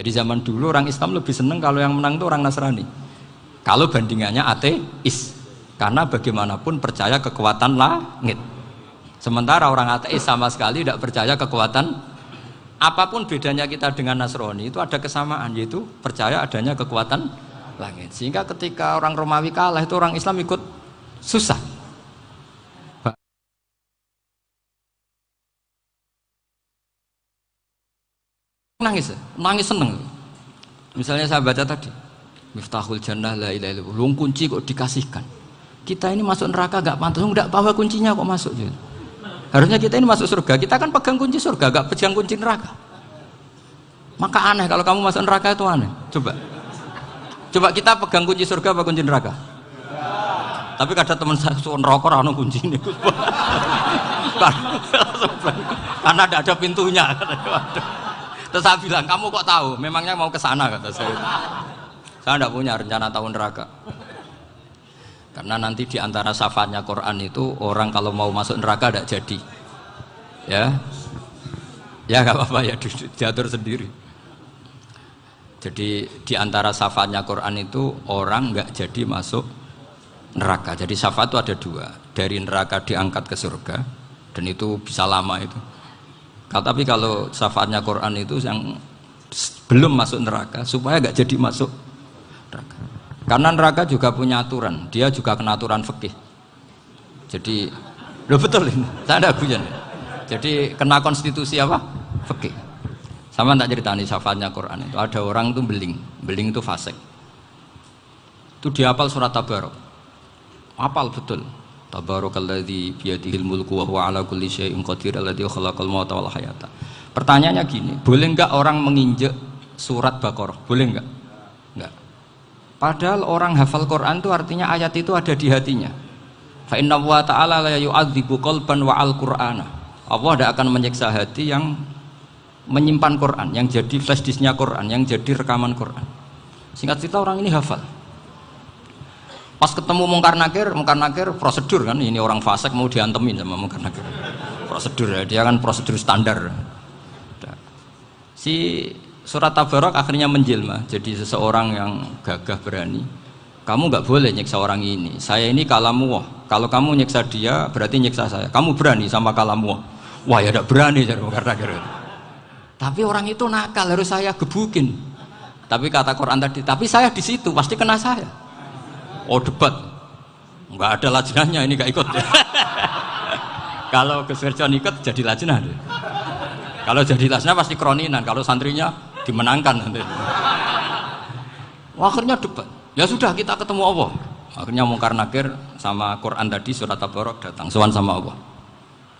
Jadi zaman dulu orang Islam lebih seneng kalau yang menang itu orang Nasrani. Kalau bandingannya ateis. Karena bagaimanapun percaya kekuatan langit. Sementara orang ateis sama sekali tidak percaya kekuatan apa pun bedanya kita dengan Nasrani itu ada kesamaan yaitu percaya adanya kekuatan langit. Sehingga ketika orang Romawi kalah itu orang Islam ikut susah. Nangis, nangis seneng. Misalnya saya baca tadi, Miftahul Jannah la ilaha illallah. kunci kok dikasihkan. Kita ini masuk neraka gak pantas, enggak bawa kuncinya kok masuk gitu. Harusnya kita ini masuk surga, kita kan pegang kunci surga, gak pegang kunci neraka. Maka aneh kalau kamu masuk neraka itu aneh. Coba. Coba kita pegang kunci surga apa kunci neraka? Tapi kadang teman saya suka neraka anu kunci ini. Karena tidak ada pintunya. Terus saya bilang, kamu kok tahu? Memangnya mau ke sana kata saya. Saya tidak punya rencana tahun neraka. Karena nanti di antara syafaatnya Quran itu orang kalau mau masuk neraka tidak jadi. Ya. Ya nggak apa-apa ya diatur sendiri. Jadi di antara syafaatnya Quran itu orang nggak jadi masuk neraka. Jadi syafaat itu ada dua. Dari neraka diangkat ke surga dan itu bisa lama itu. Tapi kalau syafaatnya Quran itu yang belum masuk neraka supaya nggak jadi masuk neraka. Karena neraka juga punya aturan, dia juga kena aturan fikih. Jadi, lo betul ini, saya ada guyon. Jadi kena konstitusi apa? Fikih. Sama tak ceritani syafaatnya Quran itu ada orang itu beling, beling itu fasik. Itu dihafal surat Tabarok. Hafal betul. Tabarakalladzi biyadihil mulku wa huwa ala kulli syai'in qadir alladzi khalaqal mauta wal hayata. Pertanyaannya gini, boleh enggak orang menginjek surat Baqarah? Boleh enggak? Enggak. Padahal orang hafal Quran itu artinya ayat itu ada di hatinya. Fa inna wa ta'ala la yu'adzibu qalban wa al-Qur'ana. Allah tidak akan menyiksa hati yang menyimpan Quran, yang jadi flash disknya Quran, yang jadi rekaman Quran. Singkat cerita orang ini hafal. Pas ketemu mungkar nakir, mungkar nakir prosedur kan, ini orang fasik mau diantemin sama mungkar nakir. Prosedur ya, dia kan prosedur standar. Si surat tabarok akhirnya menjelma jadi seseorang yang gagah berani kamu nggak boleh nyiksa orang ini. Saya ini kalamu kalau kamu nyiksa dia berarti nyiksa saya. Kamu berani sama kalamu wah ya tidak berani karena kira tapi orang itu nakal harus saya gebukin. Tapi kata Quran tadi tapi saya di situ pasti kena saya oh debat. Nggak ada lajnahnya ini nggak ikut. Kalau Gus ikut jadi lajnah kalau jadi lajnah pasti kroninan. Kalau santrinya dimenangkan nanti. Akhirnya debat. Ya sudah kita ketemu Allah. Akhirnya mungkar nakir sama Quran tadi surat Tabarok datang. Sowan sama Allah.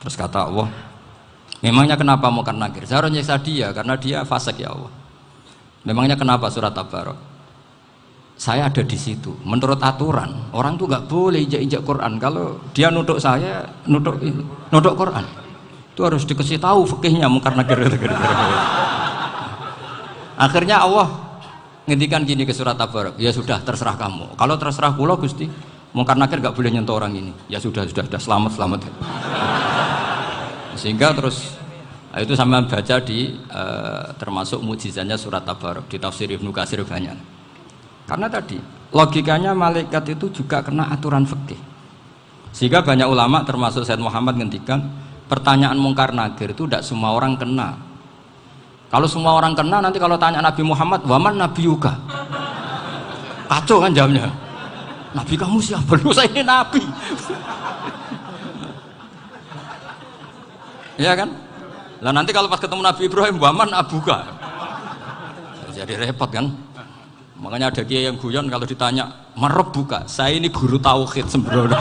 Terus kata Allah memangnya kenapa mungkar nakir? Saya harus nyiksa dia karena dia fasik ya Allah. Memangnya kenapa surat Tabarok saya ada di situ. Menurut aturan orang tuh nggak boleh injak-injak Quran. Kalau dia nutuk saya nutuk nutuk Quran. Itu harus dikasih tahu fikihnya mungkar nakir akhirnya Allah ngendikan gini ke surat Tabarak. Ya sudah terserah kamu. Kalau terserah pulau Gusti mungkar nakir gak boleh nyentuh orang ini. Ya sudah sudah sudah. Selamat selamat. Sehingga terus itu sama baca di uh, termasuk mujizatnya surat Tabarak di tafsir Ibnu Kasir banyak karena tadi logikanya malaikat itu juga kena aturan fikih sehingga banyak ulama termasuk Said Muhammad ngendikan pertanyaan mungkar nakir itu tidak semua orang kena kalau semua orang kena nanti kalau tanya Nabi Muhammad, waman Nabi Yuka. Kacau kan jamnya. Nabi kamu siapa? Lu saya ini Nabi. ya kan? Lah nanti kalau pas ketemu Nabi Ibrahim, waman Abuka. Jadi repot kan? Makanya ada kiai yang guyon kalau ditanya, merep buka. Saya ini guru tauhid sembrono.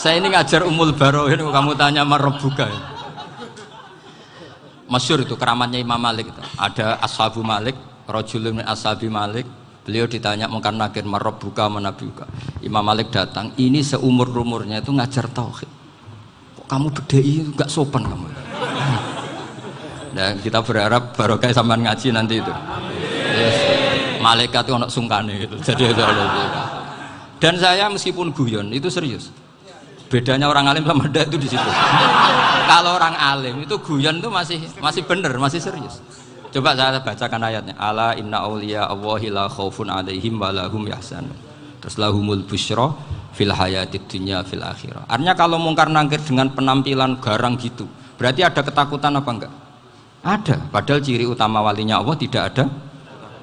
saya ini ngajar umul barohin, kamu tanya merep buka masyur itu keramatnya Imam Malik itu. ada ashabu Malik rojulun ashabi Malik beliau ditanya mungkin nakir marob buka buka Imam Malik datang ini seumur umurnya itu ngajar tauhid kok kamu bedai nggak sopan kamu dan kita berharap barokah sama ngaji nanti itu yes. malaikat itu anak sungkane gitu jadi dan saya meskipun guyon itu serius bedanya orang alim sama ndak itu di situ kalau orang alim itu guyon itu masih masih bener, masih serius. Coba saya bacakan ayatnya. Ala inna auliya Allahi la khaufun alaihim wa lahum yahzanun. Terus lahumul busyra fil hayatid dunya fil akhirah. Artinya kalau mungkar nangkir dengan penampilan garang gitu, berarti ada ketakutan apa enggak? Ada. Padahal ciri utama walinya Allah tidak ada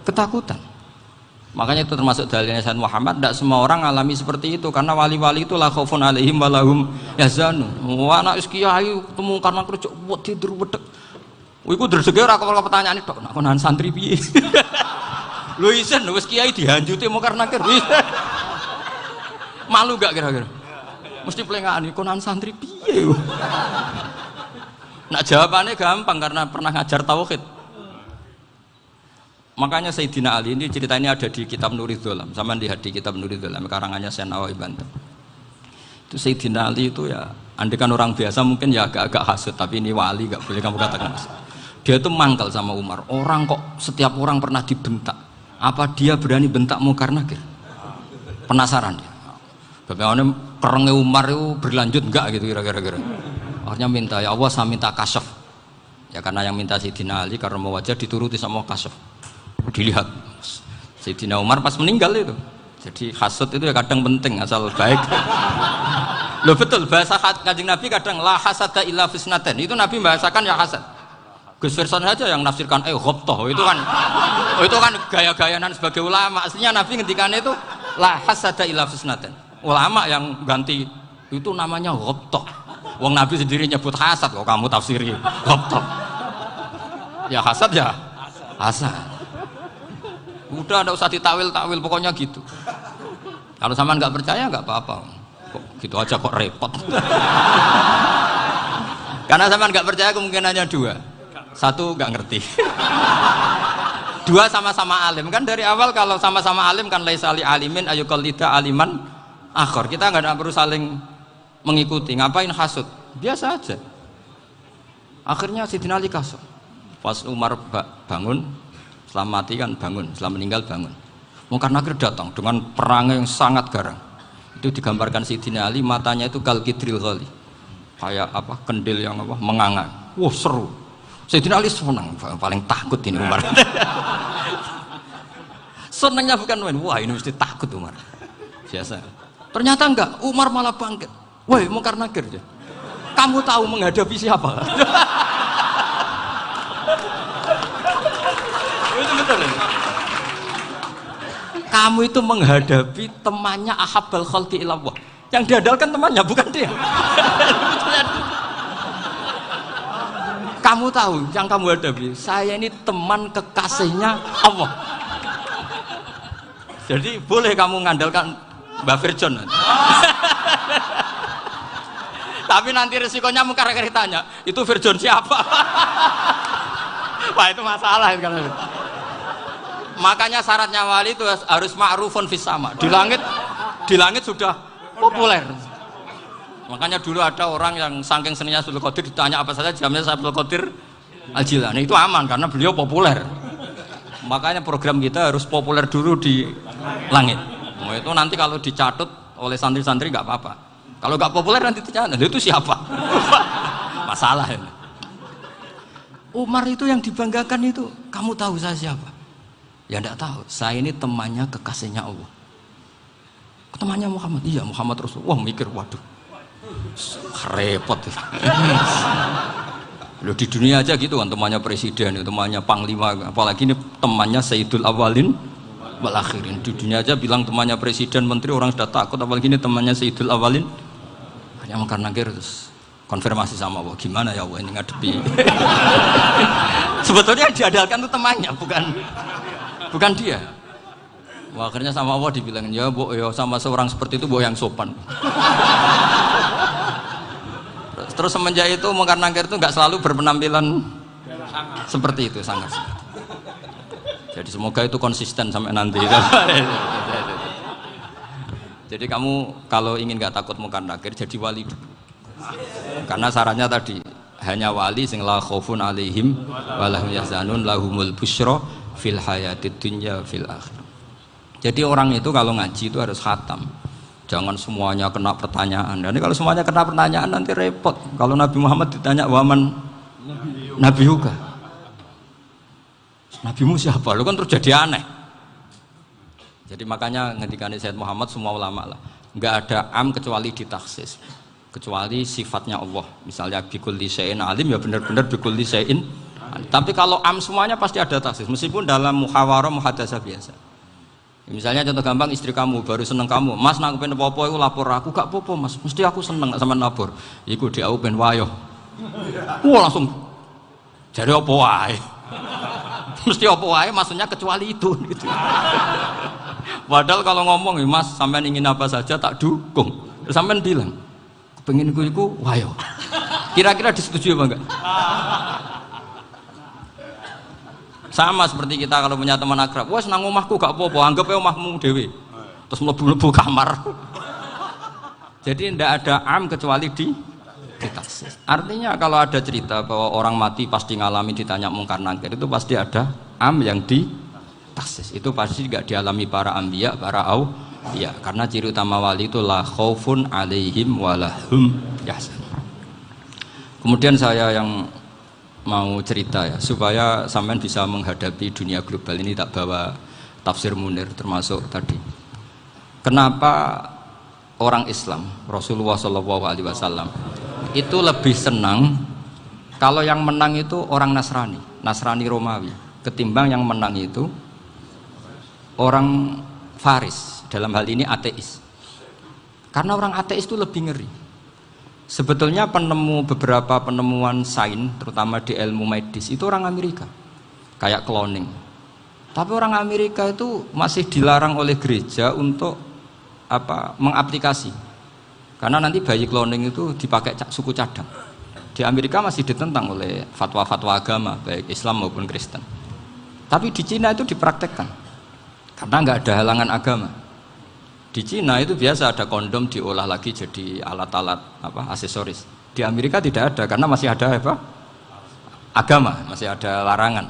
ketakutan. Makanya itu termasuk dalilnya Sayyid Muhammad, tidak semua orang alami seperti itu karena wali-wali itu la khaufun alaihim wa lahum yahzanun. Wa anak kiai ketemu karena kerja buat tidur wedek. Iku dreseke ora kok pertanyaan itu, nak konan santri piye? Lho isen wis kiai dihanjuti mau karena ker. Malu gak kira-kira? Mesti pelengahan konan santri piye? Nak jawabannya gampang karena pernah ngajar tauhid. Makanya Sayyidina Ali ini cerita ini ada di kitab Nurid Dolam, sama lihat di kitab Nurid Dolam, karangannya Senawawi Banten. Itu Sayyidina Ali itu ya, andikan orang biasa mungkin ya agak-agak hasut, tapi ini wali gak boleh kamu katakan dia itu mangkal sama Umar. Orang kok setiap orang pernah dibentak. Apa dia berani bentak mungkar nakir penasaran dia. Bagaimana kerengnya Umar itu berlanjut enggak gitu kira-kira akhirnya minta ya Allah saya minta kasaf. Ya karena yang minta Sayyidina Ali karena mau wajah dituruti sama kasaf. Dilihat Sayyidina Umar pas meninggal itu. Jadi hasut itu ya kadang penting asal baik. Loh betul bahasa kajing Nabi kadang la hasada illa fisnaten. Itu Nabi bahasakan ya hasad. Gus Verson saja yang nafsirkan eh ghobtoh itu kan oh, itu kan gaya-gayanan sebagai ulama. Aslinya Nabi ngendikannya itu la hasada ila fisnaten. Ulama yang ganti itu namanya ghobtoh wong Nabi sendiri nyebut hasad kok kamu tafsiri? Ghobtoh ya hasad ya? Hasad. Udah ada usah ditawil-tawil pokoknya gitu. Kalau sama nggak percaya nggak apa-apa. Kok gitu aja kok repot? Karena sama nggak percaya kemungkinannya dua. Satu nggak ngerti. Dua sama-sama alim. Kan dari awal kalau sama-sama alim kan laisali alimin ayu kolida aliman akhor. Kita nggak perlu saling mengikuti. Ngapain hasut biasa aja. Akhirnya si Ali kasut pas Umar bangun setelah mati kan bangun setelah meninggal bangun. Mungkin Nakir datang dengan perang yang sangat garang. Itu digambarkan si Ali matanya itu kalkidril kali kayak apa kendil yang apa menganga wah seru. Sayyidina Ali senang, paling takut ini Umar. Senangnya bukan main, wah ini mesti takut Umar. Biasa. Ternyata enggak, Umar malah bangkit. Woi, mau karena kerja. Kamu tahu menghadapi siapa? itu betul? Kamu itu menghadapi temannya Ahabal Khalqi Ilawah. Yang diadalkan temannya, bukan dia. Kamu tahu yang kamu hadapi, saya ini teman kekasihnya Allah. Jadi boleh kamu ngandalkan Mbak Virjon. Tapi nanti resikonya muka tanya, itu Virjon siapa? Wah itu masalah kan. Makanya syaratnya wali itu harus ma'rufun fis sama. Di langit di langit sudah populer. Makanya dulu ada orang yang saking seninya Abdul Qadir ditanya apa saja jamnya Abdul Qadir Al Jilani itu aman karena beliau populer. Makanya program kita harus populer dulu di langit. Nah, itu nanti kalau dicatut oleh santri-santri nggak apa-apa. Kalau nggak populer nanti dicatat, itu siapa? Masalah ini. Umar itu yang dibanggakan itu, kamu tahu saya siapa? Ya enggak tahu. Saya ini temannya kekasihnya Allah. Temannya Muhammad. Iya, Muhammad Rasulullah. Wah, mikir, waduh repot Loh di dunia aja gitu kan temannya presiden, temannya panglima, apalagi ini temannya Sayyidul Awalin wal akhirin. Di dunia aja bilang temannya presiden, menteri orang sudah takut, apalagi ini temannya Sayyidul Awalin. Hanya makan nangkir terus konfirmasi sama Allah, gimana ya Allah ini ngadepi. Sebetulnya diadalkan itu temannya, bukan bukan dia. Wah, akhirnya sama Allah dibilang, ya bu, ya sama seorang seperti itu bu yang sopan. Terus semenjak itu mungkar nangkir itu nggak selalu berpenampilan seperti itu sangat. Jadi semoga itu konsisten sampai nanti. jadi kamu kalau ingin nggak takut mungkar nangkir jadi wali dulu. Karena sarannya tadi hanya wali sing la khaufun alaihim walahum yahzanun lahumul busyra fil hayatid dunya fil akhir. Jadi orang itu kalau ngaji itu harus khatam jangan semuanya kena pertanyaan. Dan kalau semuanya kena pertanyaan nanti repot. Kalau Nabi Muhammad ditanya waman Nabi juga. Nabimu siapa? Lu kan terus jadi aneh. Jadi makanya ngendikan Sayyid Muhammad semua ulama lah, nggak ada am kecuali ditaksis, kecuali sifatnya Allah. Misalnya bikul lisein alim ya benar-benar bikul lisein. Tapi kalau am semuanya pasti ada taksis, meskipun dalam muhawarah muhadasah biasa. Misalnya contoh gampang istri kamu baru seneng kamu, Mas nak pengen apa itu lapor aku gak popo Mas, mesti aku seneng sama lapor. Iku dia aku pengen wayo. Wah langsung jadi apa wae. mesti apa wae maksudnya kecuali itu gitu. Padahal kalau ngomong ya Mas sampean ingin apa saja tak dukung. Sampean bilang, pengen gue iku wayo. Kira-kira disetujui apa enggak? Sama seperti kita kalau punya teman akrab, wah senang omahku gak apa-apa, anggap ya omahmu dewi. Terus melebu-lebu kamar. Jadi tidak ada am kecuali di ditaksis. Artinya kalau ada cerita bahwa orang mati pasti ngalami ditanya mungkar nangkir itu pasti ada am yang di taksis. Itu pasti tidak dialami para ambia, para au. Ya, karena ciri utama wali itu la khaufun alaihim walahum yahzan. Kemudian saya yang mau cerita ya supaya sampean bisa menghadapi dunia global ini tak bawa tafsir munir termasuk tadi kenapa orang Islam Rasulullah Shallallahu Alaihi Wasallam itu lebih senang kalau yang menang itu orang Nasrani Nasrani Romawi ketimbang yang menang itu orang Faris dalam hal ini ateis karena orang ateis itu lebih ngeri Sebetulnya penemu beberapa penemuan sains, terutama di ilmu medis, itu orang Amerika, kayak cloning. Tapi orang Amerika itu masih dilarang oleh gereja untuk apa mengaplikasi, karena nanti bayi cloning itu dipakai suku cadang. Di Amerika masih ditentang oleh fatwa-fatwa agama, baik Islam maupun Kristen. Tapi di Cina itu dipraktekkan, karena nggak ada halangan agama. Di Cina itu biasa ada kondom diolah lagi jadi alat-alat apa aksesoris. Di Amerika tidak ada karena masih ada apa? Agama, masih ada larangan.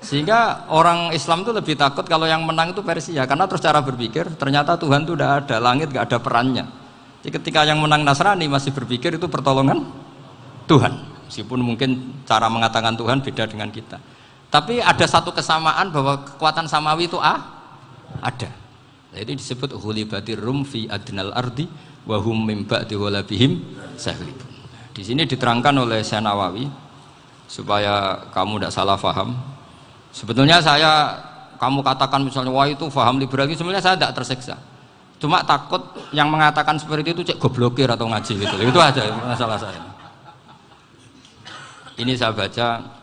Sehingga orang Islam itu lebih takut kalau yang menang itu Persia karena terus cara berpikir ternyata Tuhan itu tidak ada, langit tidak ada perannya. Jadi ketika yang menang Nasrani masih berpikir itu pertolongan Tuhan. Meskipun mungkin cara mengatakan Tuhan beda dengan kita. Tapi ada satu kesamaan bahwa kekuatan samawi itu ah, ada. Itu disebut hulibatir rum fi adnal ardi wa hum mim ba'di walabihim sahlibun. Di sini diterangkan oleh Syekh Nawawi supaya kamu tidak salah faham. Sebetulnya saya kamu katakan misalnya wah itu faham liberal itu sebenarnya saya tidak tersiksa. Cuma takut yang mengatakan seperti itu cek goblokir atau ngaji gitu. Itu aja masalah saya. Ini saya baca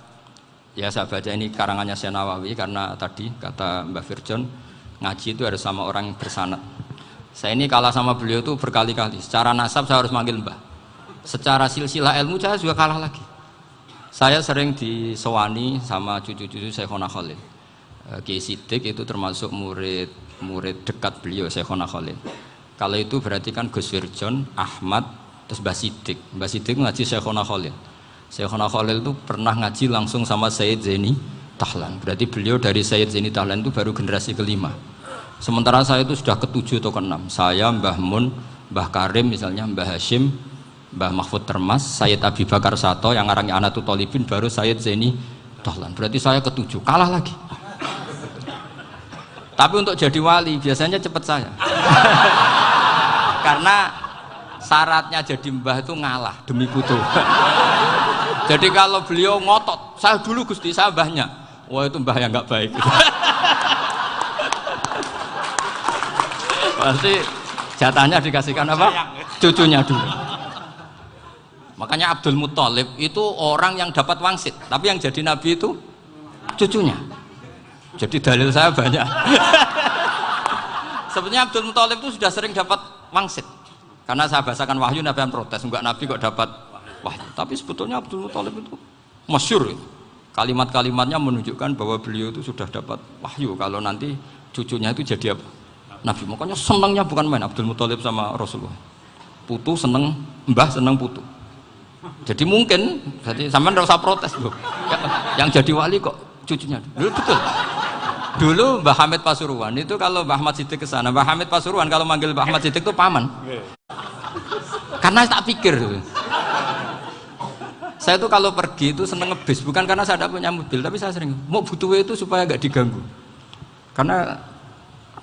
ya saya baca ini karangannya Syekh Nawawi karena tadi kata Mbak Firjon ngaji itu harus sama orang yang bersanat saya ini kalah sama beliau itu berkali-kali. Secara nasab saya harus manggil mbah secara silsilah ilmu saya juga kalah lagi. Saya sering disewani sama cucu-cucu Syekhona Khalil. Eh, Kiai Sidik itu termasuk murid murid dekat beliau Syekhona Khalil. Kalau itu berarti kan Gus Wirjon, Ahmad terus Mbah Sidik Mbah Sidik ngaji Syekhona Khalil Syekhona Khalil itu pernah ngaji langsung sama Sayyid Zaini Tahlan. Berarti beliau dari Sayyid Zaini Tahlan itu baru generasi kelima. Sementara saya itu sudah ketujuh atau keenam. Saya, Mbah Mun, Mbah Karim misalnya, Mbah Hashim, Mbah Mahfud Termas, Sayyid Abi Bakar Sato, yang arangnya Anatul Tolibin, baru Sayyid Zaini Tahlan. Berarti saya ketujuh, kalah lagi. Tapi untuk jadi wali biasanya cepat saya. Karena syaratnya jadi mbah itu ngalah demi putu. jadi kalau beliau ngotot, saya dulu Gusti saya mbahnya. Wah itu mbah yang nggak baik. Pasti jatahnya dikasihkan apa? Cucunya dulu. Makanya Abdul Muthalib itu orang yang dapat wangsit tapi yang jadi nabi itu cucunya. Jadi dalil saya banyak. Sebetulnya Abdul Muthalib itu sudah sering dapat wangsit. Karena saya bahasakan wahyu nabi yang protes enggak nabi kok dapat wahyu tapi sebetulnya Abdul Muthalib itu masyur itu kalimat-kalimatnya menunjukkan bahwa beliau itu sudah dapat wahyu kalau nanti cucunya itu jadi apa? Nabi. Makanya senangnya bukan main Abdul Muthalib sama Rasulullah. Putu seneng, mbah seneng putu. Jadi mungkin, jadi nggak usah protes loh. Yang jadi wali kok cucunya. Loh, betul. Dulu Mbah Hamid Pasuruan itu kalau Mbah Ahmad Siddiq ke sana, Mbah Hamid Pasuruan kalau manggil Mbah Ahmad Siddiq itu paman. Karena tak pikir Saya itu kalau pergi itu seneng ngebis, bukan karena saya tidak punya mobil, tapi saya sering mau butuh itu supaya nggak diganggu. Karena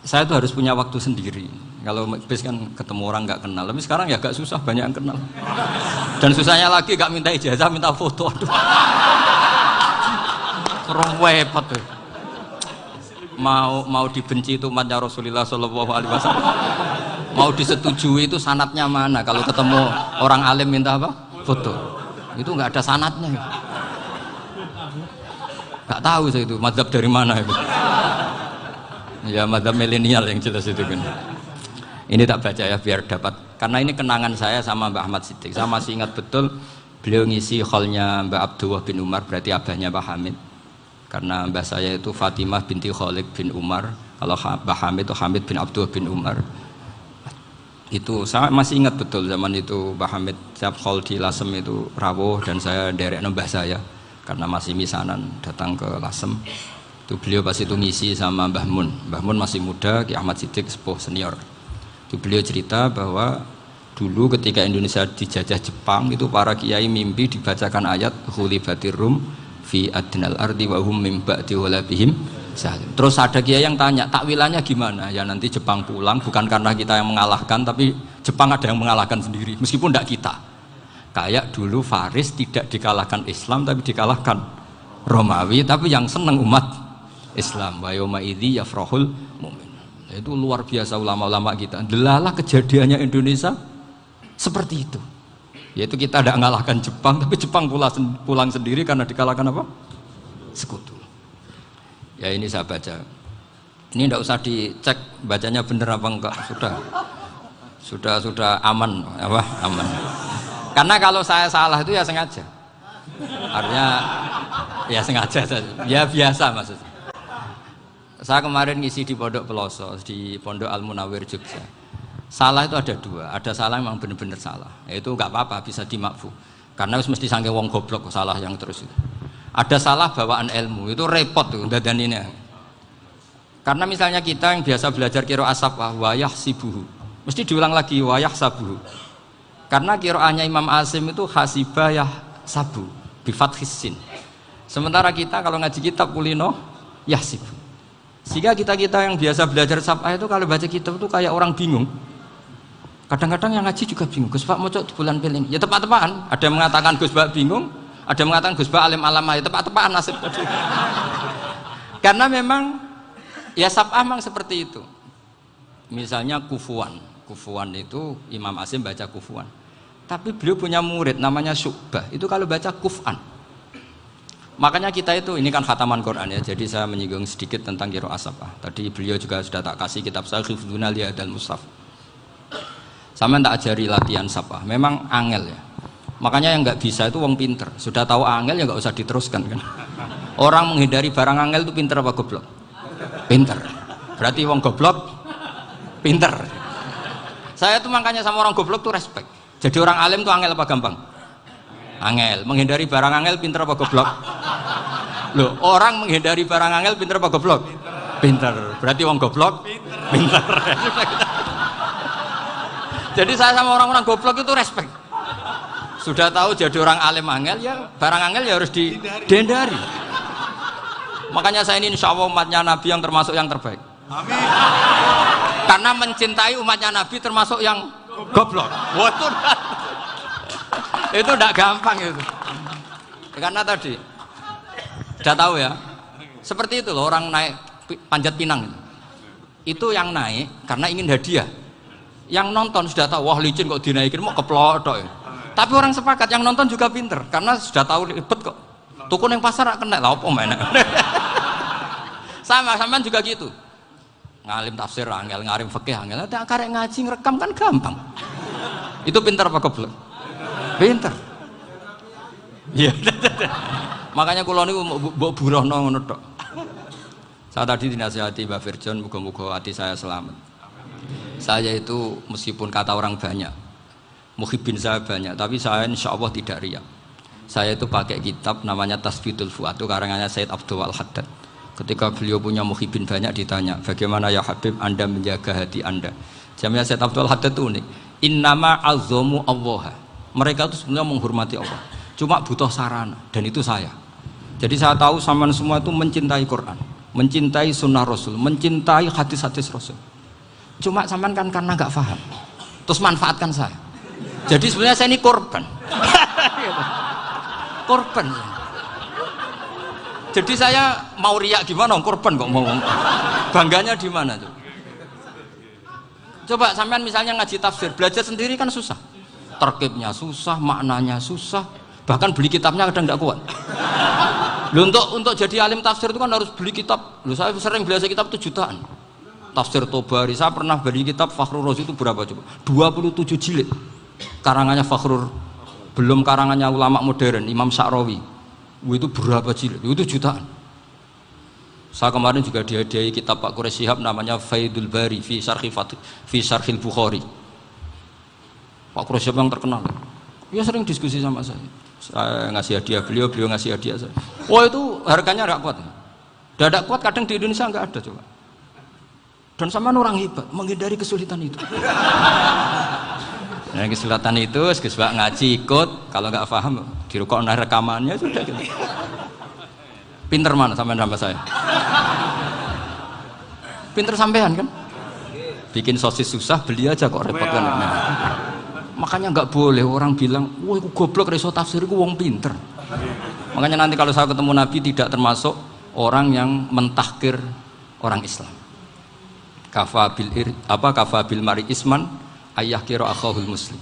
saya itu harus punya waktu sendiri. Kalau bis kan ketemu orang nggak kenal, tapi sekarang ya gak susah banyak yang kenal. Dan susahnya lagi gak minta ijazah, minta foto. Aduh. Mau mau dibenci itu umatnya Rasulullah Shallallahu Alaihi Wasallam mau disetujui itu sanatnya mana kalau ketemu orang alim minta apa foto itu nggak ada sanatnya. Nggak tahu saya itu madhab dari mana itu. Ya madhab milenial yang jelas itu kan. Ini tak baca ya biar dapat. Karena ini kenangan saya sama Mbak Ahmad Siddiq. Saya masih ingat betul beliau ngisi hallnya Mbak Abdullah bin Umar berarti abahnya Pak Hamid. Karena mbah saya itu Fatimah binti Khalid bin Umar. Kalau Mbah Hamid itu Hamid bin Abdul bin Umar itu saya masih ingat betul zaman itu Mbah Hamid siap hall di Lasem itu rawuh dan saya derek mbah saya karena masih misanan datang ke Lasem. Itu beliau pas itu ngisi sama Mbah Mun. Mbah Mun masih muda Ki Ahmad Siddiq sepuh senior. Itu beliau cerita bahwa dulu ketika Indonesia dijajah Jepang itu para kiai mimpi dibacakan ayat Hulibatir Rum fi adnal ardi wa hum mim ba'di walabihim salim. Terus ada kiai yang tanya, takwilannya gimana? Ya nanti Jepang pulang bukan karena kita yang mengalahkan tapi Jepang ada yang mengalahkan sendiri meskipun tidak kita. Kayak dulu Faris tidak dikalahkan Islam tapi dikalahkan Romawi tapi yang senang umat Islam. Wa yauma idzi yafrahul mu'min. Itu luar biasa ulama-ulama kita. Delalah kejadiannya Indonesia seperti itu yaitu kita tidak mengalahkan Jepang tapi Jepang pulang sendiri karena dikalahkan apa sekutu ya ini saya baca. Ini tidak usah dicek bacanya bener apa enggak. Sudah. Sudah sudah aman. Apa? Aman. Karena kalau saya salah itu ya sengaja. Artinya ya sengaja ya biasa maksudnya saya kemarin ngisi di Pondok Peloso di Pondok Al Munawir Jogja. Salah itu ada dua, ada salah memang benar-benar salah. Itu nggak apa-apa, bisa dimakfu. Karena harus mesti sangke wong goblok salah yang terus itu. Ada salah bawaan ilmu, itu repot tuh dan ini. Karena misalnya kita yang biasa belajar kiro asap wayah sibuhu, mesti diulang lagi wayah sabuhu. Karena kiroahnya Imam Asim itu hasibah yah sabu, bifat hisin. Sementara kita kalau ngaji kitab kulino yahsibu. Sehingga kita-kita yang biasa belajar sabah itu kalau baca kitab itu kayak orang bingung Kadang-kadang yang ngaji juga bingung, Gus Pak mau bulan pilih Ya tepat-tepatan. Ada yang mengatakan Gus Pak bingung, ada mengatakan Gus Pak alim alama, ya tepat-tepatan nasib. Karena memang ya sabah memang seperti itu. Misalnya kufuan, kufuan itu Imam Asim baca kufuan. Tapi beliau punya murid namanya Syu'bah. Itu kalau baca kufan. Makanya kita itu ini kan khataman Quran ya. Jadi saya menyinggung sedikit tentang kiro asapah. Tadi beliau juga sudah tak kasih kitab saya Khifduna dan Mustaf sama tak ajari latihan sapa memang angel ya makanya yang nggak bisa itu wong pinter. Sudah tahu angel ya nggak usah diteruskan kan? Orang menghindari barang angel itu pinter apa goblok? Pinter. Berarti wong goblok pinter. Saya tuh makanya sama orang goblok tuh respect. Jadi orang alim tuh angel apa gampang? Angel. Menghindari barang angel pinter apa goblok? Loh orang menghindari barang angel pinter apa goblok? Pinter. Berarti wong goblok pinter, pinter. Jadi saya sama orang-orang goblok itu respect. Sudah tahu jadi orang alim angel ya barang angel ya harus dihindari. Makanya saya ini insya Allah umatnya Nabi yang termasuk yang terbaik. Amin. Karena mencintai umatnya Nabi termasuk yang goblok. Itu tidak gampang itu. Karena tadi sudah tahu ya. Seperti itu loh orang naik panjat pinang itu. Itu yang naik karena ingin hadiah yang nonton sudah tahu wah licin kok dinaikin mau keplodok ya. Tapi orang sepakat yang nonton juga pinter karena sudah tahu ribet kok. Tukun yang pasar kena lah apa mana sama sama juga gitu. Ngalim tafsir angel ngarim fikih angel. Ada karek ngaji ngerekam kan gampang. Itu pinter apa keblek pinter. Iya. Makanya kalau ini mau buruh ngono tok. Saya tadi dinasihati Mbak Virjon muga-muga hati saya selamat. Saya itu meskipun kata orang banyak muhibin saya banyak tapi saya insya Allah tidak riak. Saya itu pakai kitab namanya Tasbidul Fuad itu karangannya Said Abdul Haddad ketika beliau punya muhibin banyak ditanya bagaimana ya Habib anda menjaga hati anda? Jamnya Syed Abdul Haddad itu unik. Innama azomu Allah mereka itu sebenarnya menghormati Allah. Cuma butuh sarana dan itu saya. Jadi saya tahu sama semua itu mencintai Quran mencintai sunnah Rasul mencintai hadis-hadis Rasul. Cuma sampean kan karena nggak paham. Terus manfaatkan saya jadi sebenarnya saya ini korban. Korban. Jadi saya mau riak gimana korban kok mau bangganya di mana tuh coba sampean misalnya ngaji tafsir belajar sendiri kan susah. Terkibnya susah maknanya susah. Bahkan beli kitabnya kadang nggak kuat. Loh, untuk untuk jadi alim tafsir itu kan harus beli kitab. Loh, saya sering belajar kitab itu jutaan. Tafsir Tobari saya pernah beli kitab Fakhrul Razi itu berapa coba? 27 jilid karangannya Fakhrul belum karangannya ulama modern Imam Sa'rawi itu berapa jilid? Itu jutaan. Saya kemarin juga dihadiahi kitab Pak Quraish Shihab namanya Faidul Bari fi Syarhi fi Syarhil Bukhari. Pak Quraish Shihab yang terkenal. Dia sering diskusi sama saya. Saya ngasih hadiah beliau, beliau ngasih hadiah saya. Wah itu harganya nggak kuat. Dadak kuat kadang di Indonesia nggak ada coba. Dan sama orang hebat menghindari kesulitan itu. Nah, kesulitan itu, sebab ngaji ikut, kalau nggak paham, dirukok nah rekamannya sudah gitu. Pinter mana sampai nama saya? Pinter sampean kan? Bikin sosis susah, beli aja kok repot kan? Nah, makanya nggak boleh orang bilang, wah aku goblok reso tafsir, aku wong pinter. Makanya nanti kalau saya ketemu Nabi tidak termasuk orang yang mentahkir orang Islam. Kafa bil ir, apa kafa bil mari isman ayah kira akhahul muslim.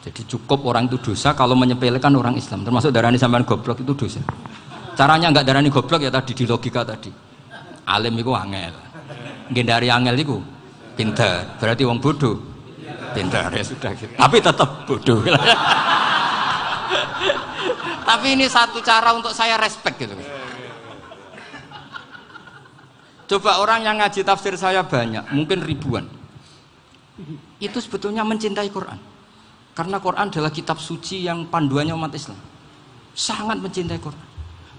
Jadi cukup orang itu dosa kalau menyepelekan orang Islam. Termasuk darani sampean goblok itu dosa. Caranya nggak darani goblok ya tadi di logika tadi. Alim itu angel. Mungkin dari angel itu pintar berarti wong bodoh. Pintar ya sudah gitu. Tapi tetap bodoh. Tapi ini satu cara untuk saya respect gitu. Coba orang yang ngaji tafsir saya banyak mungkin ribuan itu sebetulnya mencintai Quran. Karena Quran adalah kitab suci yang panduannya umat Islam. Sangat mencintai Quran.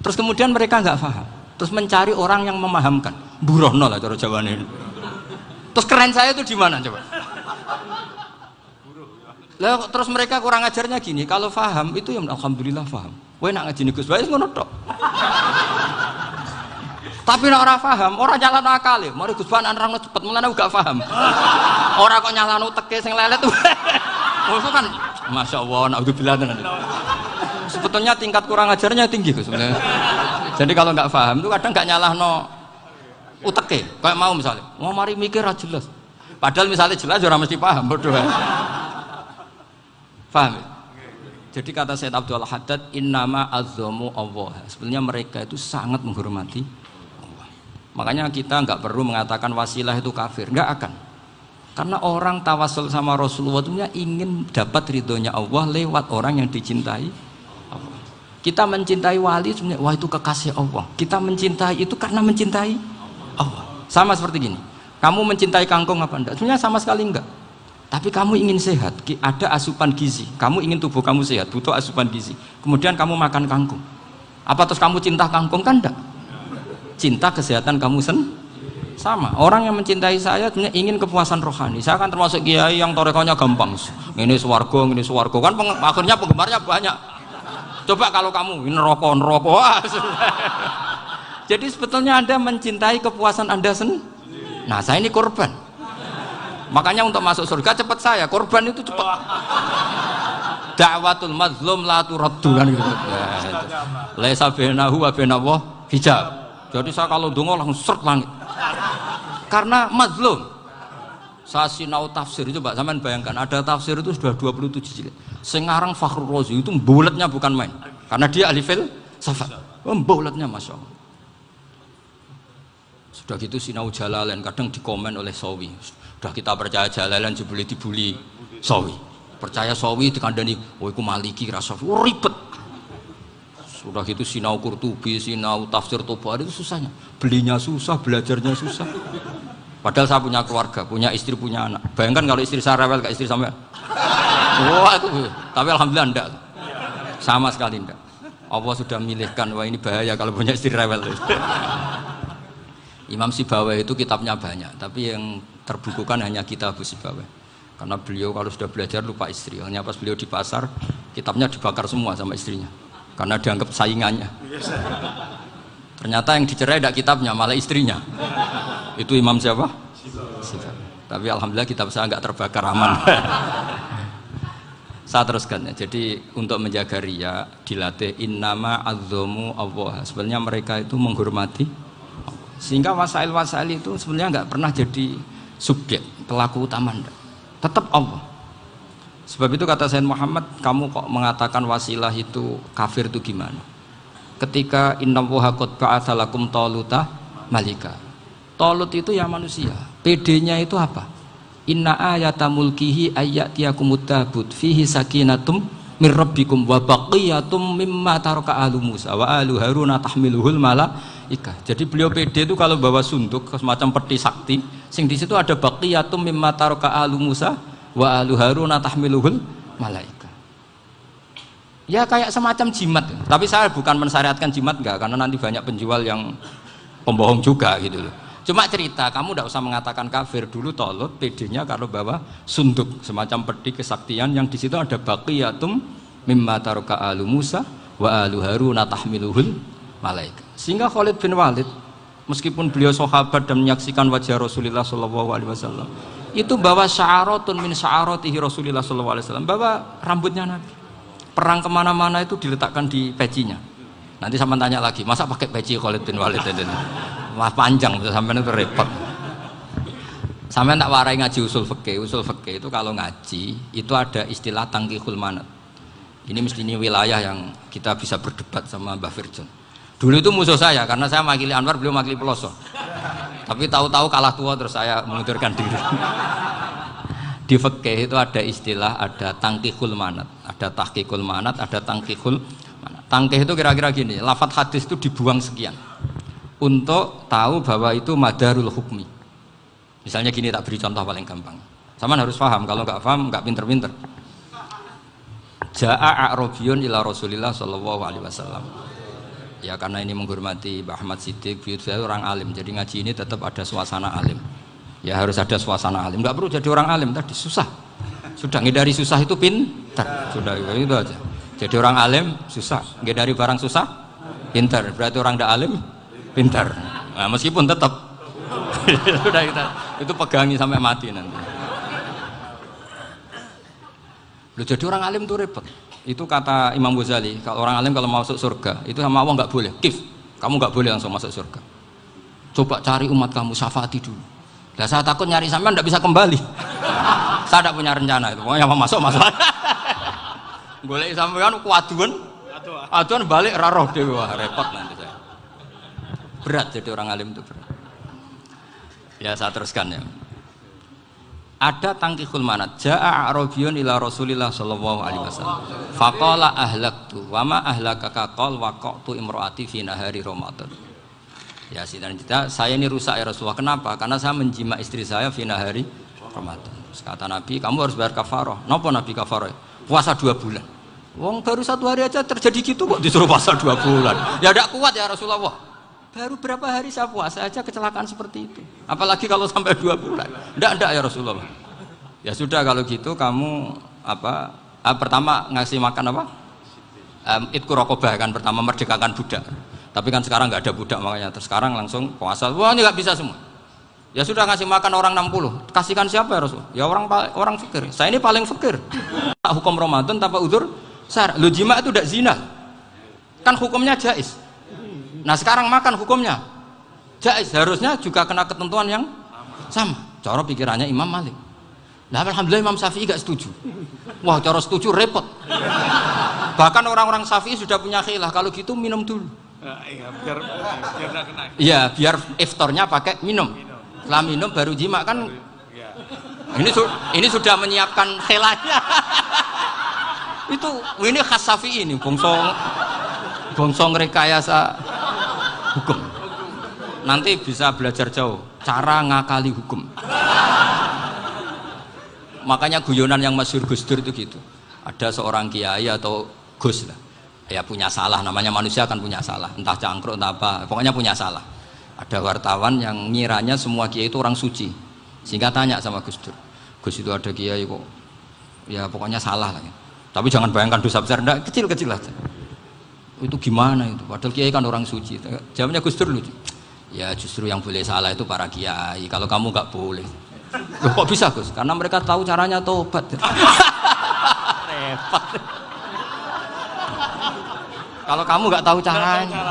Terus kemudian mereka nggak paham. Terus mencari orang yang memahamkan. Burohno lah cara Jawa ini. Terus keren saya itu di mana coba? Lah terus mereka kurang ajarnya gini. Kalau paham itu yang alhamdulillah paham Wah nak ngaji Gus. Baik ngono tok tapi nek ora paham, ora nyalano akal ya. Mari Gus Ban nerangno cepet mulane gak paham. Ora kok nyalano teke sing lelet. Maksud kan Masya Allah, naudzubillah nanti. Sebetulnya tingkat kurang ajarnya tinggi Gus sebenarnya. Jadi kalau nggak paham itu kadang nggak nyalahno uteke. Kayak mau misalnya, mau mari mikir aja jelas. Padahal misalnya jelas orang mesti paham bodoh. Paham ya? Jadi kata Said Abdul Haddad, innama azzamu Allah. Sebenarnya mereka itu sangat menghormati Makanya kita nggak perlu mengatakan wasilah itu kafir, nggak akan. Karena orang tawasul sama Rasulullah itu ingin dapat ridhonya Allah lewat orang yang dicintai Allah. Kita mencintai wali sebenarnya wah itu kekasih Allah. Kita mencintai itu karena mencintai Allah. Sama seperti gini. Kamu mencintai kangkung apa enggak? Sebenarnya sama sekali enggak. Tapi kamu ingin sehat, ada asupan gizi. Kamu ingin tubuh kamu sehat, butuh asupan gizi. Kemudian kamu makan kangkung. Apa terus kamu cinta kangkung kan enggak? Cinta kesehatan kamu sen? Sama. Orang yang mencintai saya ingin kepuasan rohani. Saya kan termasuk kiai yang torekonya gampang. Ini suwargo ini suwargo kan peng, akhirnya penggemarnya banyak. Coba kalau kamu ini rokok rokok. Jadi sebetulnya anda mencintai kepuasan anda sen? Nah saya ini korban. Makanya untuk masuk surga cepat saya. Korban itu cepat. Dakwatul mazlum la turaddu kan gitu. Laisa bainahu wa bainallah hijab jadi saya kalau dongo langsung seret langit. Karena mazlum. Saya sinau tafsir itu Mbak Saman bayangkan ada tafsir itu sudah 27 jilid. Sekarang Fakhrul Razi itu bulatnya bukan main. Karena dia ahli fil safat. Oh, bulatnya Masya Allah. Sudah gitu sinau jalalain kadang dikomen oleh Sawi. Sudah kita percaya jalalan jebuli dibuli Sawi. Percaya Sawi dikandani, oh itu maliki rasa oh, ribet sudah itu sinau kurtubi, sinau tafsir tobar itu susahnya. Belinya susah, belajarnya susah. Padahal saya punya keluarga, punya istri, punya anak. Bayangkan kalau istri saya rewel kayak istri sampai. Wah itu. Tapi alhamdulillah enggak. Sama sekali enggak. Allah sudah milihkan wah ini bahaya kalau punya istri rewel Imam Sibawai itu kitabnya banyak tapi yang terbukukan hanya kitab Sibawai karena beliau kalau sudah belajar lupa istri hanya pas beliau di pasar kitabnya dibakar semua sama istrinya karena dianggap saingannya ternyata yang dicerai tidak kitabnya malah istrinya itu Imam siapa? Sibawai tapi alhamdulillah kitab saya nggak terbakar aman saya teruskan ya. Jadi untuk menjaga ria dilatih innama azzamu Allah. Sebenarnya mereka itu menghormati sehingga wasail-wasail itu sebenarnya nggak pernah jadi subjek pelaku utama enggak. Tetap Allah. Sebab itu kata Sayyid Muhammad, kamu kok mengatakan wasilah itu kafir itu gimana? Ketika innallaha qad ba'atsalakum taluta malika. Talut itu ya manusia. PD-nya itu apa? Inna ayata mulkihi ayatiyakumut tabut fihi sakinatum min rabbikum wa baqiyatum mimma taraka alu Musa wa alu Haruna tahmiluhul malaika. Jadi beliau pede itu kalau bawa sunduk semacam peti sakti, sing di situ ada baqiyatum mimma taraka alu Musa wa alu Haruna tahmiluhul malaika. Ya kayak semacam jimat, tapi saya bukan mensyariatkan jimat enggak karena nanti banyak penjual yang pembohong juga gitu loh. Cuma cerita, kamu tidak usah mengatakan kafir dulu tolut, pedenya kalau bawa sunduk semacam peti kesaktian yang di situ ada baqiyatum mimma taroka alu Musa wa alu Harun tahmiluhul malaika. Sehingga Khalid bin Walid meskipun beliau sahabat dan menyaksikan wajah Rasulullah Wasallam itu bawa sya'aratun min sya'aratihi Rasulullah Wasallam bawa rambutnya Nabi perang ke mana-mana itu diletakkan di pecinya nanti sama tanya lagi masa pakai peci Khalid bin Walid ini Wah panjang sampai itu repot. Sampai tak warai ngaji usul fikih. Usul fikih itu kalau ngaji itu ada istilah tangkihul manat. Ini mesti ini wilayah yang kita bisa berdebat sama Mbah Firjon. Dulu itu musuh saya karena saya makili Anwar, beliau makili Peloso. Tapi tahu-tahu kalah tua terus saya mengundurkan diri. Di fikih itu ada istilah ada tangkihul manat, ada tahkikul manat, ada tangkihul manat. Tangkih itu kira-kira gini, lafat hadis itu dibuang sekian. Untuk tahu bahwa itu madarul hukmi. Misalnya gini tak beri contoh paling gampang. Sama harus paham kalau nggak paham nggak pinter-pinter. Ja'a a'robiyun ila Rasulillah sallallahu alaihi wasallam ya karena ini menghormati Mbah Ahmad Siddiq saya orang alim jadi ngaji ini tetap ada suasana alim. Ya harus ada suasana alim. Nggak perlu jadi orang alim tadi susah. Sudah ngedari susah itu pintar. Sudah itu aja. Jadi orang alim susah. Ngedari barang susah pintar. Berarti orang tidak alim pintar. Nah, meskipun tetap. Sudah kita itu pegangi sampai mati nanti. Loh, jadi orang alim itu repot itu kata Imam Ghazali kalau orang alim kalau mau masuk surga itu sama Allah nggak boleh. Kif. Kamu nggak boleh langsung masuk surga. Coba cari umat kamu syafaati dulu. Nah, saya takut nyari sampean nggak bisa kembali. Saya tidak punya rencana itu. Pokoknya mau masuk masuk. Boleh sampean kuaduan. Aduan balik raroh dewa repot nanti saya. Berat jadi orang alim itu berat. Ya saya teruskan ya ada tangkihul manat. Ja'a a'rabiyun ila rasulillah sallallahu alaihi wasallam. Faqala ahlaktu wa ma ahlakaka qal waqtu imraati fi nahari ramadan. Ya dan kita saya ini rusak ya Rasulullah. Kenapa? Karena saya menjima istri saya fi nahari ramadan. Kata Nabi kamu harus bayar kafarah. Nopo Nabi kafarah? Puasa dua bulan. Wong baru satu hari aja terjadi gitu kok disuruh puasa dua bulan. Ya tidak kuat ya Rasulullah Baru berapa hari saya puasa aja kecelakaan seperti itu. Apalagi kalau sampai dua bulan. Tidak, tidak ya Rasulullah. Ya sudah kalau gitu kamu apa? Ah, pertama ngasih makan apa? Um, Itku rokobah kan pertama merdekakan budak. Tapi kan sekarang nggak ada budak makanya. Terus sekarang langsung puasa. Wah ini nggak bisa semua. Ya sudah ngasih makan orang 60. Kasihkan siapa ya Rasul? Ya orang orang fikir. Saya ini paling fikir. Tak hukum Ramadan tanpa udur. Sar, lu jima itu tidak zina. Kan hukumnya jais. Nah sekarang makan hukumnya jais harusnya juga kena ketentuan yang sama. Cara pikirannya Imam Malik. Nah alhamdulillah Imam Syafi'i gak setuju. Wah cara setuju repot. Bahkan orang-orang Syafi'i sudah punya khilah kalau gitu minum dulu. Iya biar biar kena. Iya biar iftarnya pakai minum. Setelah minum baru jima kan. Iya. Ini su ini sudah menyiapkan khilahnya. itu ini khas Syafi'i ini bongsong bongsong rekayasa. Hukum. Nanti bisa belajar jauh. Cara ngakali hukum. Makanya guyonan yang masyur Gus Dur itu gitu. Ada seorang kiai atau Gus lah. Ya punya salah. Namanya manusia akan punya salah. Entah cangkruk entah apa. Pokoknya punya salah. Ada wartawan yang ngiranya semua kiai itu orang suci. Sehingga tanya sama Gus Dur. Gus itu ada kiai kok. Ya pokoknya salah lah tapi jangan bayangkan dosa besar. Enggak kecil-kecil aja itu gimana itu? Padahal kiai kan orang suci. Jawabnya Gus Dur lucu. Ya justru yang boleh salah itu para kiai. Kalau kamu nggak boleh. Loh, kok bisa Gus? Karena mereka tahu caranya tobat. Repot. Kalau kamu nggak tahu caranya.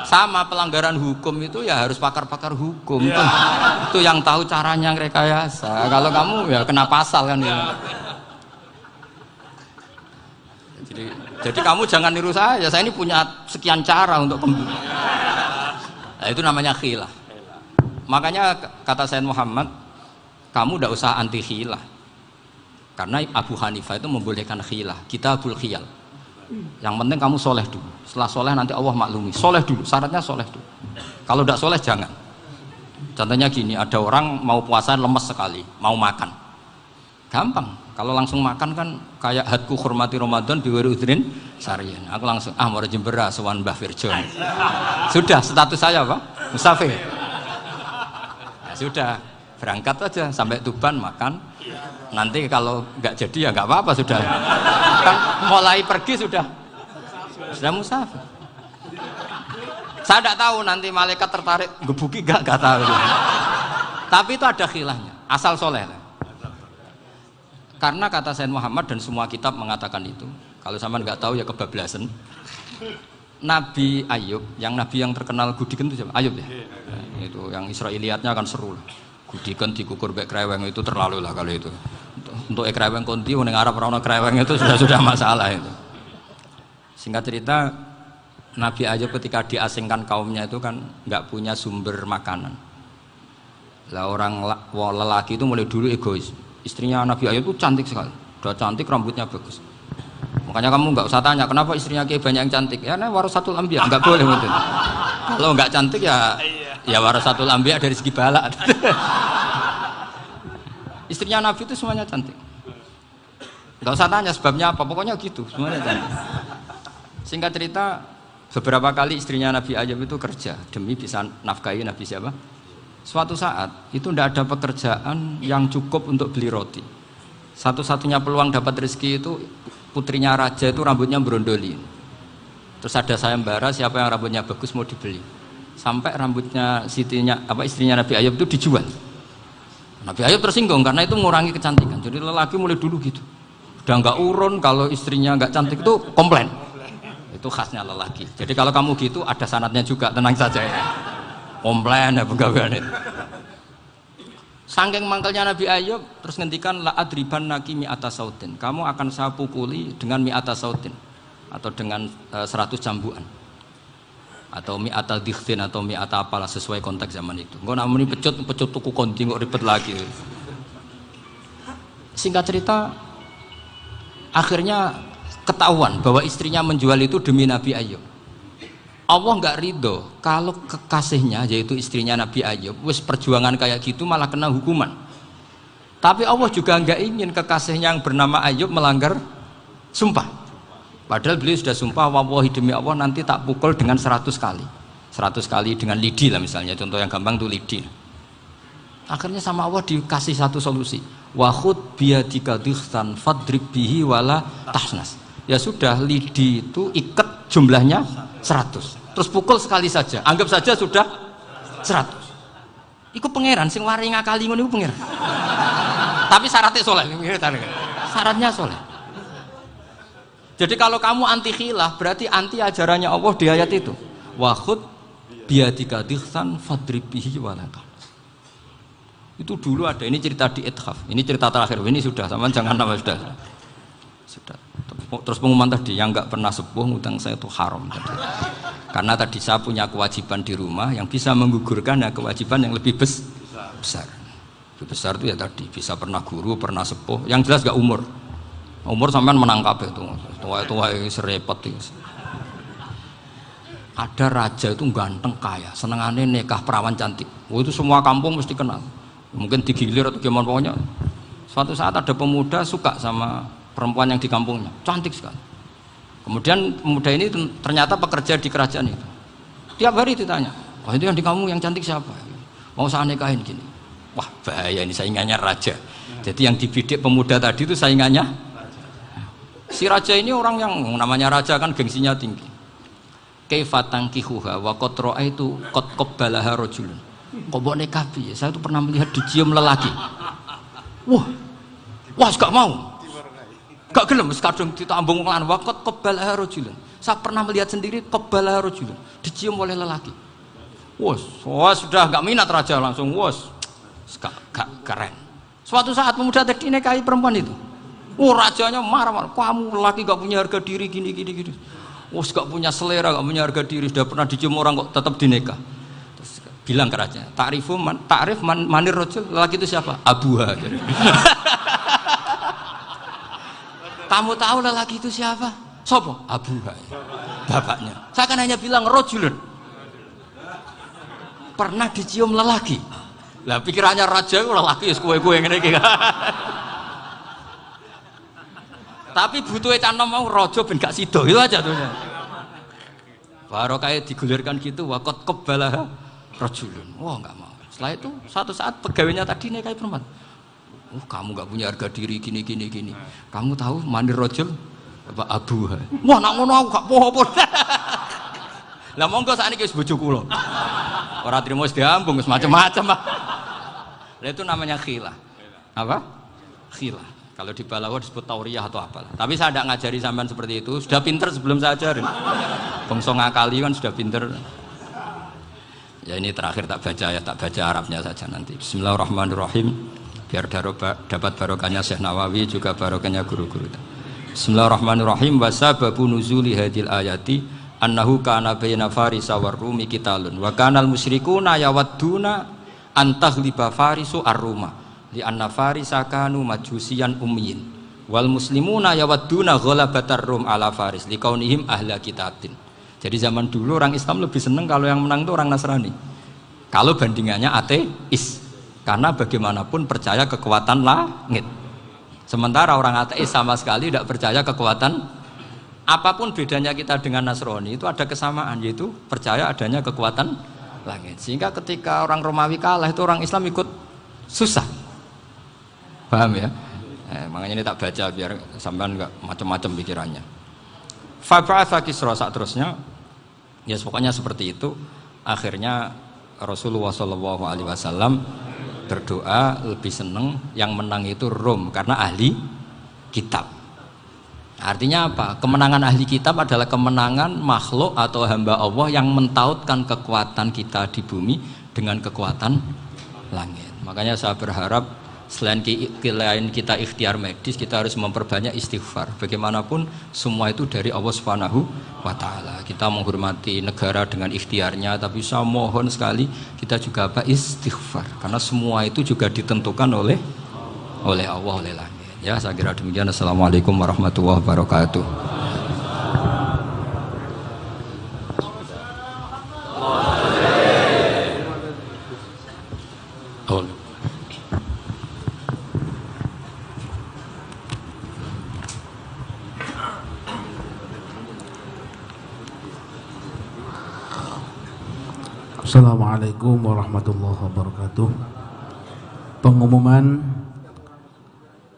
sama pelanggaran hukum itu ya harus pakar-pakar hukum. Ya. itu yang tahu caranya rekayasa. Kalau kamu ya kena pasal kan ya. jadi jadi kamu jangan niru saya saya ini punya sekian cara untuk nah, itu namanya khilah makanya kata Sayyid Muhammad kamu tidak usah anti khilah karena Abu Hanifah itu membolehkan khilah kita abul khiyal. Yang penting kamu soleh dulu. Setelah soleh nanti Allah maklumi. Soleh dulu syaratnya soleh dulu. Kalau tidak soleh jangan. Contohnya gini ada orang mau puasa lemes sekali mau makan. Gampang kalau langsung makan kan kayak hadku hormati Ramadan biwiri udrin sarian. Aku langsung ah mau jembera sewan Mbah Firjon sudah status saya pak musafir ya, sudah berangkat aja sampai Tuban makan. Nanti kalau nggak jadi ya nggak apa-apa sudah. Kan mulai pergi sudah. Sudah musafir saya tidak tahu nanti malaikat tertarik gebuki gak gak tahu. Tapi itu ada khilahnya asal soleh karena kata Sayyid Muhammad dan semua kitab mengatakan itu. Kalau sama nggak tahu ya kebablasan. Nabi Ayub yang Nabi yang terkenal Gudikan itu siapa? Ayub ya? Nah, itu yang Israeliatnya akan seru lah. Gudikan dikukur baik kreweng itu terlalu lah kalau itu. Untuk ekreweng konti ning Arab ora kreweng itu sudah sudah masalah itu. Singkat cerita Nabi Ayub ketika diasingkan kaumnya itu kan nggak punya sumber makanan. Lah orang lelaki itu mulai dulu egois istrinya Nabi Ayub itu cantik sekali. Udah cantik rambutnya bagus. Makanya kamu nggak usah tanya kenapa istrinya kayak banyak yang cantik? Ya nah satu ambia nggak boleh mungkin kalau nggak cantik ya ya satu ambia dari segi balak. Istrinya Nabi itu semuanya cantik. Nggak usah tanya sebabnya apa pokoknya gitu semuanya cantik. Singkat cerita beberapa kali istrinya Nabi Ayub itu kerja demi bisa nafkahi Nabi siapa suatu saat itu tidak ada pekerjaan yang cukup untuk beli roti satu-satunya peluang dapat rezeki itu putrinya raja itu rambutnya berondoli terus ada sayembara siapa yang rambutnya bagus mau dibeli sampai rambutnya sitinya apa istrinya Nabi Ayub itu dijual Nabi Ayub tersinggung karena itu mengurangi kecantikan. Jadi lelaki mulai dulu gitu. Udah nggak urun kalau istrinya nggak cantik itu komplain. Itu khasnya lelaki. Jadi kalau kamu gitu ada sanatnya juga, tenang saja ya. Komplain ya pegawaian itu. Sangking mangkalnya Nabi Ayub terus ngendikan la adriban naki mi atas sautin. Kamu akan saya pukuli dengan mi atas sautin atau dengan eh, 100 cambuan atau mi atau dikhtin atau mi atau apalah sesuai konteks zaman itu. Enggak namun pecut pecut tuku konti nggak ribet lagi. Singkat cerita, akhirnya ketahuan bahwa istrinya menjual itu demi Nabi Ayub. Allah nggak ridho kalau kekasihnya yaitu istrinya Nabi Ayub wis perjuangan kayak gitu malah kena hukuman. Tapi Allah juga nggak ingin kekasihnya yang bernama Ayub melanggar sumpah. Padahal beliau sudah sumpah wallahi demi Allah nanti tak pukul dengan 100 kali. 100 kali dengan lidi lah misalnya, contoh yang gampang tuh lidi. Akhirnya sama Allah dikasih satu solusi. Wahud biadika dikhtan fadrib bihi wala tahnas. Ya sudah lidi itu ikat jumlahnya 100. Terus pukul sekali saja. Anggap saja sudah 100. Iku pangeran sing wari ngakali ngono pangeran. Tapi syaratnya soleh. Syaratnya soleh. Jadi kalau kamu anti khilaf berarti anti ajarannya Allah di ayat itu. Wahud biadika dikhsan fadribihi walaka. Itu dulu ada ini cerita di Ithaf. Ini cerita terakhir. Ini sudah sama jangan nama sudah. Sudah. Terus pengumuman tadi yang nggak pernah sepuh ngutang saya itu haram tadi. Karena tadi saya punya kewajiban di rumah yang bisa menggugurkan ya kewajiban yang lebih besar. Lebih besar itu ya tadi bisa pernah guru, pernah sepuh. Yang jelas gak umur umur sampean menang kabeh itu tua-tua serepot itu ada raja itu ganteng kaya senengannya nikah perawan cantik oh, itu semua kampung mesti kenal mungkin digilir atau gimana pokoknya suatu saat ada pemuda suka sama perempuan yang di kampungnya cantik sekali Kemudian pemuda ini ternyata pekerja di kerajaan itu. Tiap hari ditanya, wah itu yang di kamu yang cantik siapa? Mau saya nikahin gini. Wah bahaya ini saingannya raja. Jadi yang dibidik pemuda tadi itu saingannya. Si raja ini orang yang namanya raja kan gengsinya tinggi. Kaifatang kihuha wa kotroa itu kot kobbalaha rojulun. Kok? Saya tuh pernah melihat dicium lelaki. Wah, wah gak mau. Gak gelem kadung ditambung lan wakot kobbalaha rojulun. Saya pernah melihat sendiri kobbalaha rojulun. Dicium oleh lelaki. Wos, wah sudah gak minat raja langsung wos. Gak, gak keren. Suatu saat pemuda tadi nikahi perempuan itu. Oh rajanya marah-marah. Kamu laki gak punya harga diri gini gini gini. Wos gak punya selera, gak punya harga diri. Sudah pernah dicium orang kok tetap. Terus bilang ke raja, Ta'rifu man, ta'rif man, manir rojul. Laki itu siapa? Abuha. Kamu tahu lelaki itu siapa? Sopo? Abuha. Bapaknya. Saya kan hanya bilang rojulun. Pernah dicium lelaki. Lah pikirannya raja itu laki kue-kue ngene iki. Tapi butuh canom mau rojo ben gak sido itu aja tuh. Baru kayak digulirkan gitu wakot kebalah rojulun. Wah nggak mau. Setelah itu satu saat pegawainya tadi kayak perempuan. Oh kamu gak punya harga diri gini gini gini. Kamu tahu mandir rojul apa abu? Wah nak ngono aku gak poho Lah monggo saat ini bojo kula. Ora trimo wis diambung wis macam-macam. Nah, itu namanya khilah. Apa? Khilah. Kalau di Balawa disebut tauriyah atau apa. Tapi saya tidak ngajari sampean seperti itu. Sudah pinter sebelum saya ajarin. Bangsa ngakali kan sudah pinter. Ya ini terakhir tak baca ya, tak baca Arabnya saja nanti. Bismillahirrahmanirrahim. Biar dapat barokahnya Syekh Nawawi juga barokahnya guru-guru. Bismillahirrahmanirrahim. Wasababu nuzuli hadil ayati annahu kana baina farisa warrumi kitalun. Wa kanal musyrikuna yawadduna liba farisu arruma li anna farisa kanu majusian ummiyin. Wal muslimuna yawadduna ghalabatar rum ala faris kaunihim ahla kitabin jadi zaman dulu orang Islam lebih seneng kalau yang menang itu orang Nasrani. Kalau bandingannya ateis karena bagaimanapun percaya kekuatan langit sementara orang ateis sama sekali tidak percaya kekuatan apa pun bedanya kita dengan Nasrani itu ada kesamaan yaitu percaya adanya kekuatan langit. Sehingga ketika orang Romawi kalah itu orang Islam ikut susah. Paham ya? Eh, makanya ini tak baca biar sampean nggak macam-macam pikirannya. Fab'atha Kisra saat terusnya ya pokoknya seperti itu. Akhirnya Rasulullah Wasallam berdoa lebih seneng yang menang itu Rom karena ahli kitab Artinya apa? Kemenangan ahli kitab adalah kemenangan makhluk atau hamba Allah yang mentautkan kekuatan kita di bumi dengan kekuatan langit. Makanya saya berharap selain kita ikhtiar medis, kita harus memperbanyak istighfar. Bagaimanapun semua itu dari Allah Subhanahu wa taala. Kita menghormati negara dengan ikhtiarnya, tapi saya mohon sekali kita juga apa istighfar karena semua itu juga ditentukan oleh oleh Allah oleh langit. Ya, saya kira demikian. Assalamualaikum warahmatullahi wabarakatuh. Assalamualaikum warahmatullahi wabarakatuh. Pengumuman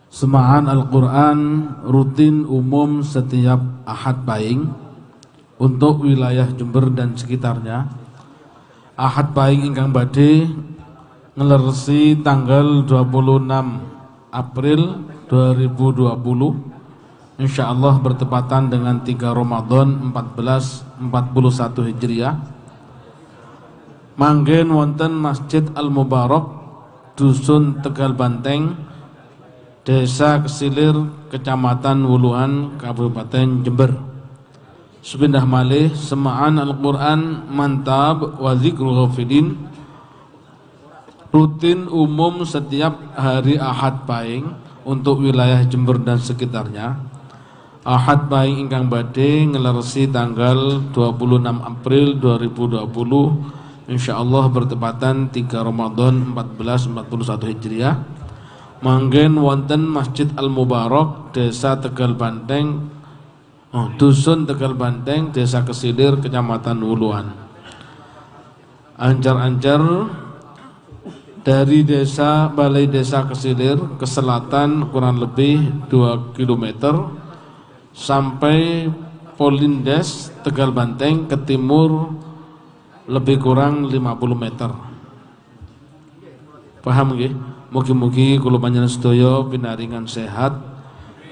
Semaan Al-Quran rutin umum setiap Ahad Paing untuk wilayah Jember dan sekitarnya. Ahad Paing ingkang badhe ngelersi tanggal 26 April 2020 Insya Allah bertepatan dengan 3 Ramadan 1441 Hijriah Manggen wonten Masjid Al-Mubarak Dusun Tegal Banteng Desa Kesilir, Kecamatan Wuluhan, Kabupaten Jember. Sepindah malih semaan Al-Quran Mantab wa Zikrul rutin umum setiap hari Ahad Paing untuk wilayah Jember dan sekitarnya. Ahad Paing ingkang badhe ngelersi tanggal 26 April 2020 insyaallah bertepatan 3 Ramadan 1441 Hijriah manggen wonten Masjid Al Mubarak Desa Tegal Banteng Oh, Dusun Tegal Banteng, Desa Kesilir, Kecamatan Wuluan. Anjar-anjar dari desa Balai Desa Kesilir ke selatan kurang lebih 2 km sampai Polindes Tegal Banteng ke timur lebih kurang 50 meter. Paham nggih? Mugi-mugi kula panjenengan sedaya sehat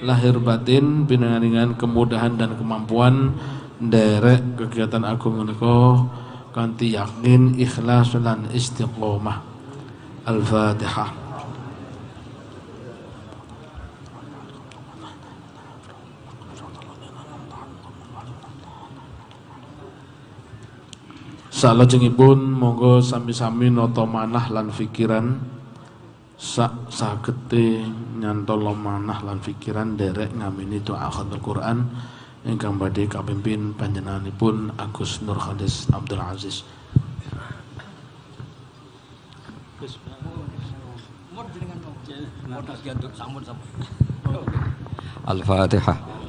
lahir batin pinaringan kemudahan dan kemampuan derek kegiatan agung menika kanthi yakin ikhlas dan istiqomah al-fatihah Salajengipun monggo sami-sami nata manah lan fikiran sak sagete nyantolo manah lan fikiran derek ngamini doa khatul Quran ingkang badhe kapimpin panjenenganipun Agus Nur Khalis Abdul Aziz. Al-Fatihah.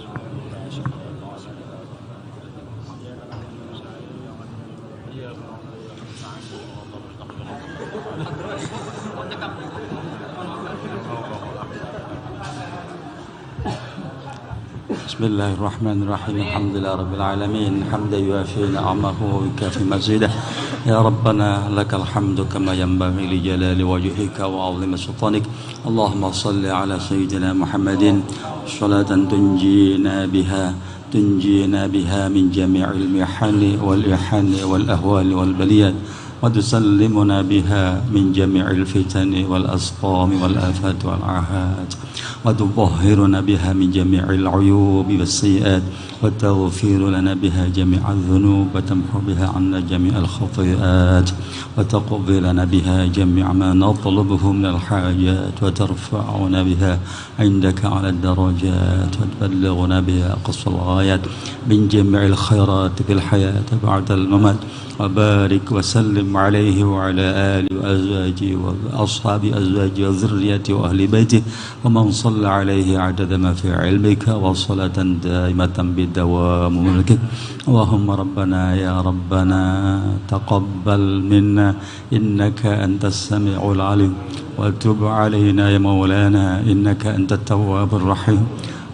بسم الله الرحمن الرحيم. الحمد لله رب العالمين. حمدا يوافي نعمه ويكافي مزيده. يا ربنا لك الحمد كما ينبغي لجلال وجهك وعظيم سلطانك. اللهم صل على سيدنا محمد. صلاة تنجينا بها تنجينا بها من جميع المحن والإحن والأهوال والبليات. وتسلمنا بها من جميع الفتن والأسقام والآفات والعاهات وتطهرنا بها من جميع العيوب والسيئات وتغفر لنا بها جميع الذنوب وتمحو بها عنا جميع الخطيئات وتقضي لنا بها جميع ما نطلبه من الحاجات وترفعنا بها عندك على الدرجات وتبلغنا بها قص الغايات من جميع الخيرات في الحياة بعد الممات. وبارك وسلم عليه وعلى آله وأزواجه وأصحاب أزواجه وذريته وأهل بيته ومن صلى عليه عدد ما في علمك وصلاة دائمة بدوام ملكك. اللهم ربنا يا ربنا تقبل منا إنك أنت السميع العليم. وتب علينا يا مولانا إنك أنت التواب الرحيم.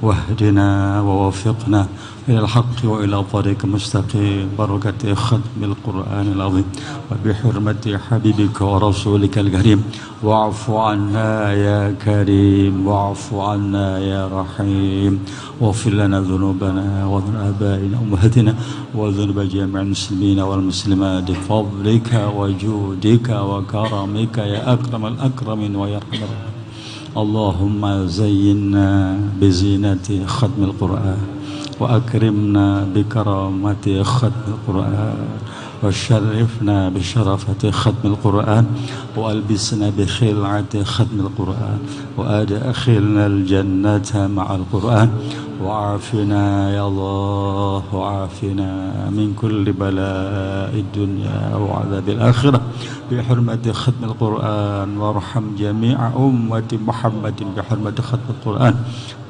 واهدنا ووفقنا إلى الحق وإلى طريق مستقيم. بركة ختم القرآن العظيم. وبحرمة حبيبك ورسولك الكريم. واعف عنا يا كريم. واعف عنا يا رحيم. واغفر لنا ذنوبنا وذنوب آبائنا وأمهاتنا وذنوب جميع المسلمين والمسلمات. بفضلك وجودك وكرمك يا أكرم الأكرمين ويا أرحم الراحمين. اللهم زينا بزينة ختم القرآن. وأكرمنا بكرامة ختم القرآن وشرفنا بشرفة ختم القرآن وألبسنا بخلعة ختم القرآن وأدخلنا الجنة مع القرآن وعافنا يا الله وعافنا من كل بلاء الدنيا وعذاب الآخرة بحرمة ختم القرآن وارحم جميع أمة محمد بحرمة ختم القرآن.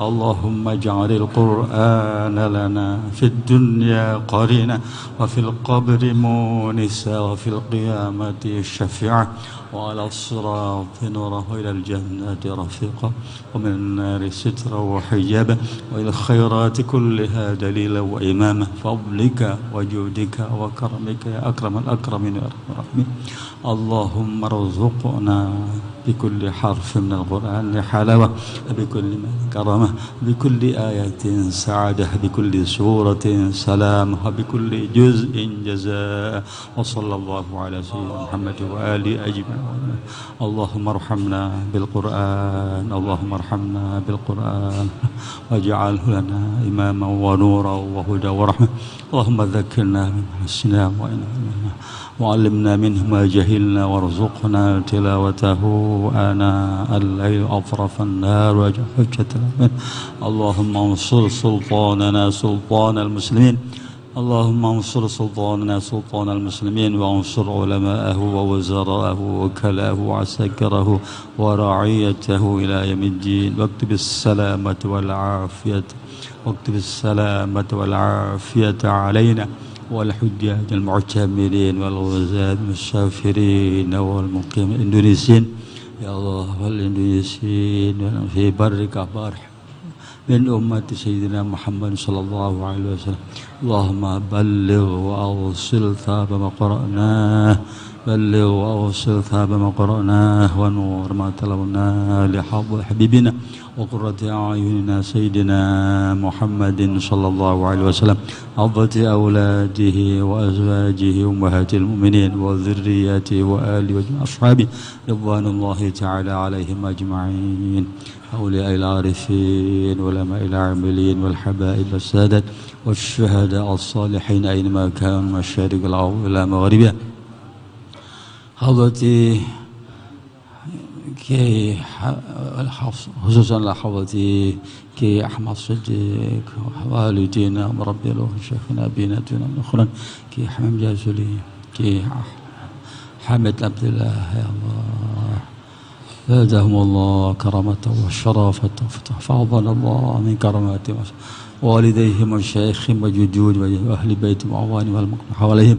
اللهم اجعل القرآن لنا في الدنيا قرينا وفي القبر مونسا وفي القيامة شفيعا وعلى الصراط نورة إلى الجنة رفيقا ومن النار سترا وحجابا وإلى الخيرات كلها دليلا وإماما فضلك وجودك وكرمك يا أكرم الأكرمين يا أرحم الراحمين. اللهم ارزقنا بكل حرف من القرآن حلاوة بكل كرامة بكل آية سعادة بكل سورة سلام وبكل جزء جزاء. وصلى الله على سيدنا محمد وآله أجمعين. اللهم ارحمنا بالقرآن اللهم ارحمنا بالقرآن. واجعله لنا إماما ونورا وهدى ورحمة. اللهم ذكرنا من نسينا وإنا وعلمنا منه ما جهلنا وارزقنا تلاوته آناء الليل أطرف النار وجه حجة الأمين اللهم انصر سلطاننا سلطان المسلمين. اللهم انصر سلطاننا سلطان المسلمين وانصر علماءه ووزراءه وكلاه وعساكره ورعيته إلى يوم الدين. واكتب السلامة والعافية. واكتب السلامة والعافية علينا. والحجاج المعتمرين والغزاة المسافرين والمقيم الإندونيسيين يا الله والإندونيسيين في برك بارح من أمة سيدنا محمد صلى الله عليه وسلم. اللهم بلغ وأوصل ثاب ما قرأناه. بلغ وأوصل ثاب ما قرأناه ونور ما تلوناه لحظ حبيبنا وقرة أعيننا سيدنا محمد صلى الله عليه وسلم. عضة أولاده وأزواجه أمهات المؤمنين وذرياته وآله وأصحابه رضوان الله تعالى عليهم أجمعين أولياء العارفين علماء العاملين والحبائب السادة والشهداء الصالحين أينما كانوا مشارق الأرض إلى مغربها حضرتي كي خصوصا لحظتي كي أحمد صديق والدينا مربي له شيخنا أبينا دون أخرى كي حمام جازولي كي حمد عبد الله يا الله. زادهم الله كرامة وشرافة فحفظنا الله من كراماتهم والديهم وشيخهم وجدود وأهل بيتهم وأعوانهم والمقام حواليهم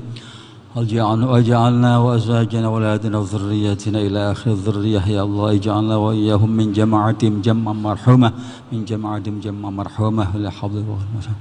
واجعلنا وأزواجنا وأولادنا وذرياتنا إلى آخر الذرية. يا الله اجعلنا وإياهم من جماعتهم جمعا مرحومة من جماعتهم جمعا مرحومة لحظ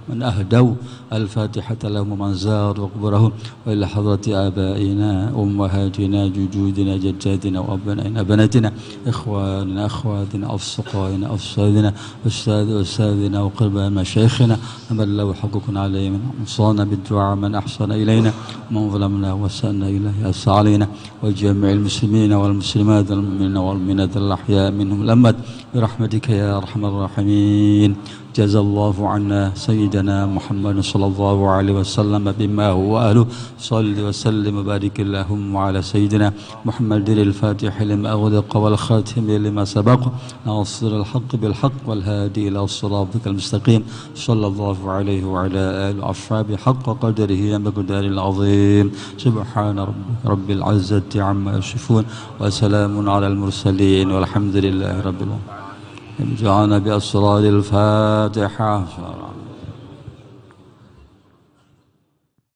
من أهدوا. الفاتحة لهم ومن زار وقبرهم وإلى حضرة آبائنا أمهاتنا جدودنا جداتنا وأبنائنا بناتنا إخواننا أخواتنا أصدقائنا أصحابنا أستاذ أستاذنا وقرباء مشايخنا. من له حقوق علينا من بالدعاء. من أحسن إلينا. ومن ظلمنا وسألنا إلهي أس علينا وجميع المسلمين والمسلمات المؤمنين والمؤمنات الأحياء منهم الأمد برحمتك يا أرحم الراحمين. جزا الله عنا سيدنا محمد صلى الله عليه وسلم بما هو أهله. صل وسلم وبارك اللهم على سيدنا محمد الفاتح لما أغلق والخاتم لما سبق. ناصر الحق بالحق والهادي إلى صراطك المستقيم. صلى الله عليه وعلى آله وأصحابه حق قدره ومقدار العظيم. سبحان ربك رب العزة عما يصفون وسلام على المرسلين والحمد لله رب العالمين. جعلنا بأسرار الفاتحة.